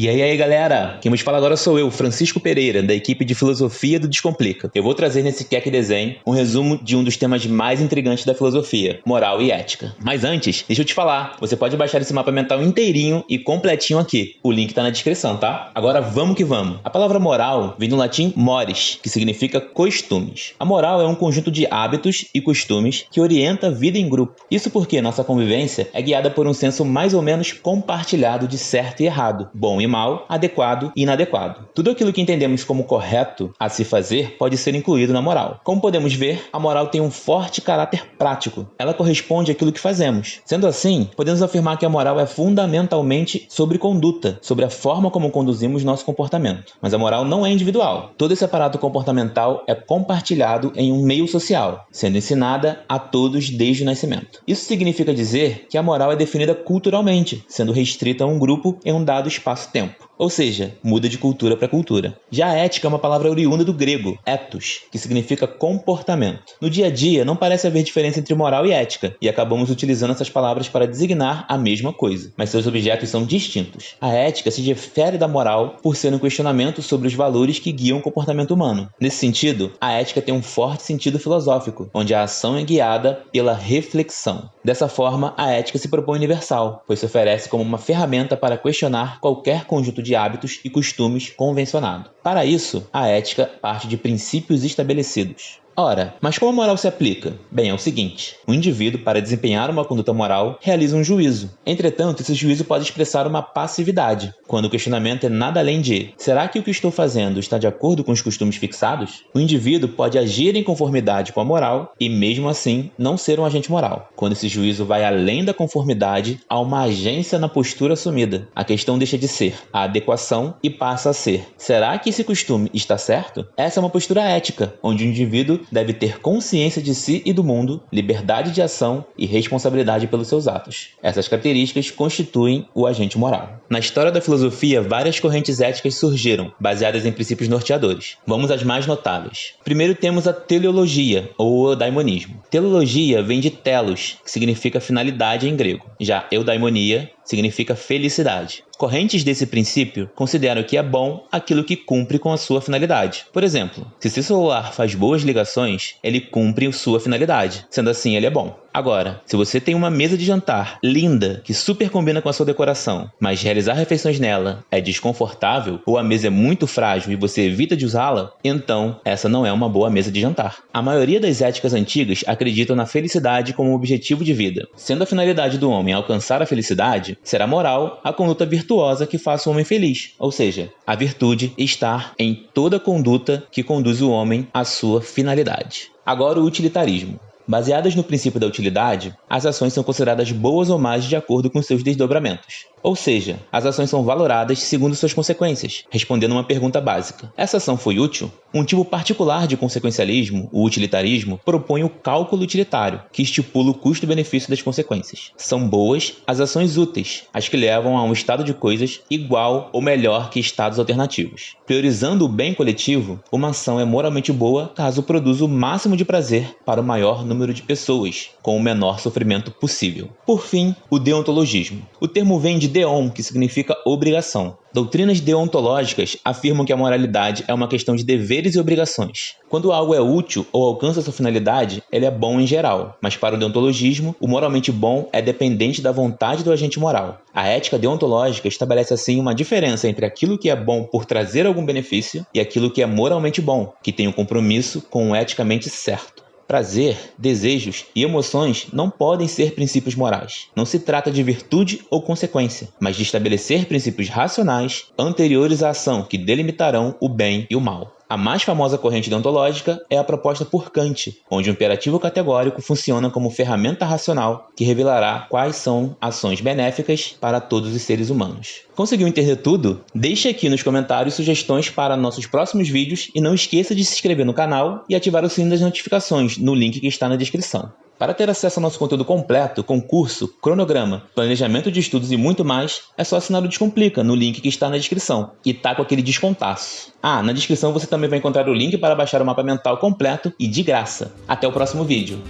E aí, aí, galera? Quem nos fala agora sou eu, Francisco Pereira, da equipe de Filosofia do Descomplica. Eu vou trazer nesse Keck Desenho um resumo de um dos temas mais intrigantes da filosofia, moral e ética. Mas antes, deixa eu te falar, você pode baixar esse mapa mental inteirinho e completinho aqui. O link tá na descrição, tá? Agora vamos que vamos. A palavra moral vem do latim mores, que significa costumes. A moral é um conjunto de hábitos e costumes que orienta a vida em grupo. Isso porque nossa convivência é guiada por um senso mais ou menos compartilhado de certo e errado, bom e mal, adequado e inadequado. Tudo aquilo que entendemos como correto a se fazer pode ser incluído na moral. Como podemos ver, a moral tem um forte caráter prático. Ela corresponde àquilo que fazemos. Sendo assim, podemos afirmar que a moral é fundamentalmente sobre conduta, sobre a forma como conduzimos nosso comportamento. Mas a moral não é individual. Todo esse aparato comportamental é compartilhado em um meio social, sendo ensinada a todos desde o nascimento. Isso significa dizer que a moral é definida culturalmente, sendo restrita a um grupo em um dado espaço-tempo tempo. Ou seja, muda de cultura para cultura. Já a ética é uma palavra oriunda do grego, ethos, que significa comportamento. No dia a dia, não parece haver diferença entre moral e ética, e acabamos utilizando essas palavras para designar a mesma coisa, mas seus objetos são distintos. A ética se difere da moral por ser um questionamento sobre os valores que guiam o comportamento humano. Nesse sentido, a ética tem um forte sentido filosófico, onde a ação é guiada pela reflexão. Dessa forma, a ética se propõe universal, pois se oferece como uma ferramenta para questionar qualquer conjunto de de hábitos e costumes convencionado. Para isso, a ética parte de princípios estabelecidos. Ora, mas como a moral se aplica? Bem, é o seguinte: o indivíduo, para desempenhar uma conduta moral, realiza um juízo. Entretanto, esse juízo pode expressar uma passividade, quando o questionamento é nada além de: será que o que estou fazendo está de acordo com os costumes fixados? O indivíduo pode agir em conformidade com a moral e, mesmo assim, não ser um agente moral. Quando esse juízo vai além da conformidade, há uma agência na postura assumida. A questão deixa de ser a adequação e passa a ser: será que esse costume está certo? Essa é uma postura ética, onde o indivíduo deve ter consciência de si e do mundo, liberdade de ação e responsabilidade pelos seus atos. Essas características constituem o agente moral. Na história da filosofia, várias correntes éticas surgiram, baseadas em princípios norteadores. Vamos às mais notáveis. Primeiro temos a teleologia, ou o daimonismo. Teleologia vem de telos, que significa finalidade em grego. Já eudaimonia significa felicidade. Correntes desse princípio consideram que é bom aquilo que cumpre com a sua finalidade. Por exemplo, se seu celular faz boas ligações, ele cumpre sua finalidade. Sendo assim, ele é bom. Agora, se você tem uma mesa de jantar linda, que super combina com a sua decoração, mas realizar refeições nela é desconfortável ou a mesa é muito frágil e você evita de usá-la, então essa não é uma boa mesa de jantar. A maioria das éticas antigas acreditam na felicidade como objetivo de vida. Sendo a finalidade do homem alcançar a felicidade, será moral a conduta virtuosa que faça o homem feliz, ou seja, a virtude estar em toda conduta que conduz o homem à sua finalidade. Agora o utilitarismo. Baseadas no princípio da utilidade, as ações são consideradas boas ou más de acordo com seus desdobramentos. Ou seja, as ações são valoradas segundo suas consequências, respondendo uma pergunta básica: essa ação foi útil? Um tipo particular de consequencialismo, o utilitarismo, propõe o cálculo utilitário, que estipula o custo-benefício das consequências. São boas as ações úteis, as que levam a um estado de coisas igual ou melhor que estados alternativos. Priorizando o bem coletivo, uma ação é moralmente boa caso produza o máximo de prazer para o maior número de pessoas, com o menor sofrimento possível. Por fim, o deontologismo. O termo vem de deon, que significa obrigação. Doutrinas deontológicas afirmam que a moralidade é uma questão de deveres e obrigações. Quando algo é útil ou alcança sua finalidade, ele é bom em geral, mas para o deontologismo, o moralmente bom é dependente da vontade do agente moral. A ética deontológica estabelece assim uma diferença entre aquilo que é bom por trazer algum benefício e aquilo que é moralmente bom, que tem um compromisso com o eticamente certo. Prazer, desejos e emoções não podem ser princípios morais. Não se trata de virtude ou consequência, mas de estabelecer princípios racionais anteriores à ação que delimitarão o bem e o mal. A mais famosa corrente deontológica é a proposta por Kant, onde o imperativo categórico funciona como ferramenta racional que revelará quais são ações benéficas para todos os seres humanos. Conseguiu entender tudo? Deixe aqui nos comentários sugestões para nossos próximos vídeos e não esqueça de se inscrever no canal e ativar o sininho das notificações no link que está na descrição. Para ter acesso ao nosso conteúdo completo, concurso, cronograma, planejamento de estudos e muito mais, é só assinar o Descomplica no link que está na descrição e tá com aquele descontaço. Ah, na descrição você também vai encontrar o link para baixar o mapa mental completo e de graça. Até o próximo vídeo.